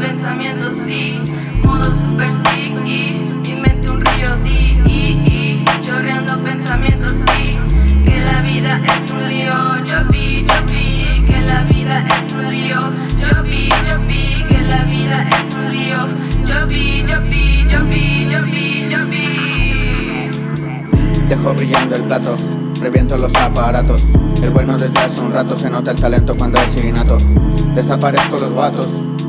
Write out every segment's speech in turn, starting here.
pensamientos, sí Modo super psiqui Mi mente un río di i, Chorreando pensamientos, sí Que la vida es un lío. Yo vi, yo vi Que la vida es un lío. Yo vi, yo vi Que la vida es un lío. Yo vi, yo vi, yo vi, yo vi, yo vi. Dejo brillando el plato Reviento los aparatos. El bueno desde hace un rato Se nota el talento cuando es innato Desaparezco los vatos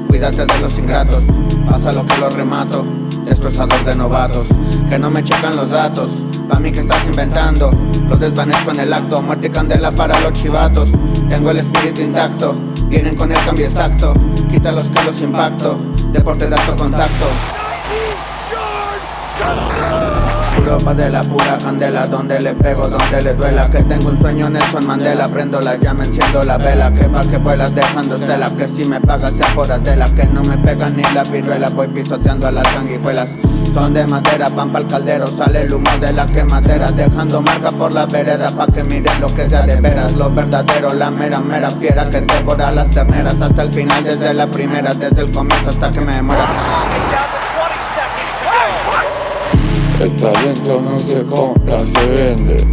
Cuídate de los ingratos. Pasa lo que los remato Destrozador de novatos. Que no me checan los datos Pa' mí que estás inventando. Lo desvanezco en el acto Muerte y candela para los chivatos. Tengo el espíritu intacto Vienen con el cambio exacto. Quita que los impacto Deporte de alto contacto Europa de la pura candela Donde le pego, donde le duela. Que tengo un sueño Nelson Mandela Prendo la llama, enciendo la vela. Que pa' que vuelas dejando estela Que si me pagas sea por Adela Que no me pegan ni la viruela. Voy pisoteando a las sanguijuelas. Son de madera, pan pa'l caldero Sale el humo de la quemadera. Dejando marca por la vereda Pa' que miren lo que ya de veras. Lo verdadero, la mera mera fiera Que devora las terneras. Hasta el final, desde la primera Desde el comienzo hasta que me muera talento no se compra, se vende.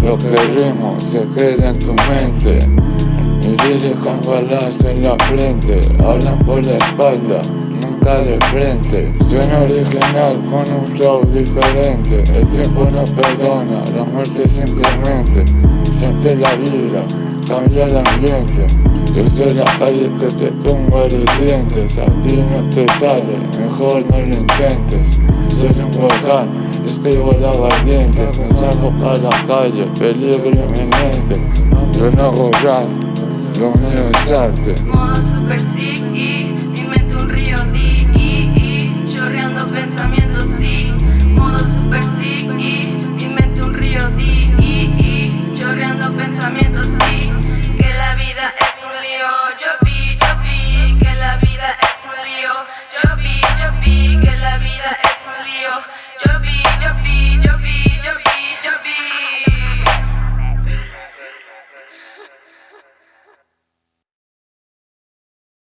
Lo que rimo se queda en tu mente. Mi con balas en la frente Hablan por la espalda, nunca de frente. Suena original con un flow diferente. El tiempo no perdona, la muerte simplemente. Siente la vida, cambia el ambiente. Yo soy la calle que te pongo dientes. A ti no te sale, mejor no lo intentes. Soy un volcán Escribo la valiente, mensaje para la calle, peligro inminente Yo no hago rap, lo mío es arte Modo super psiqui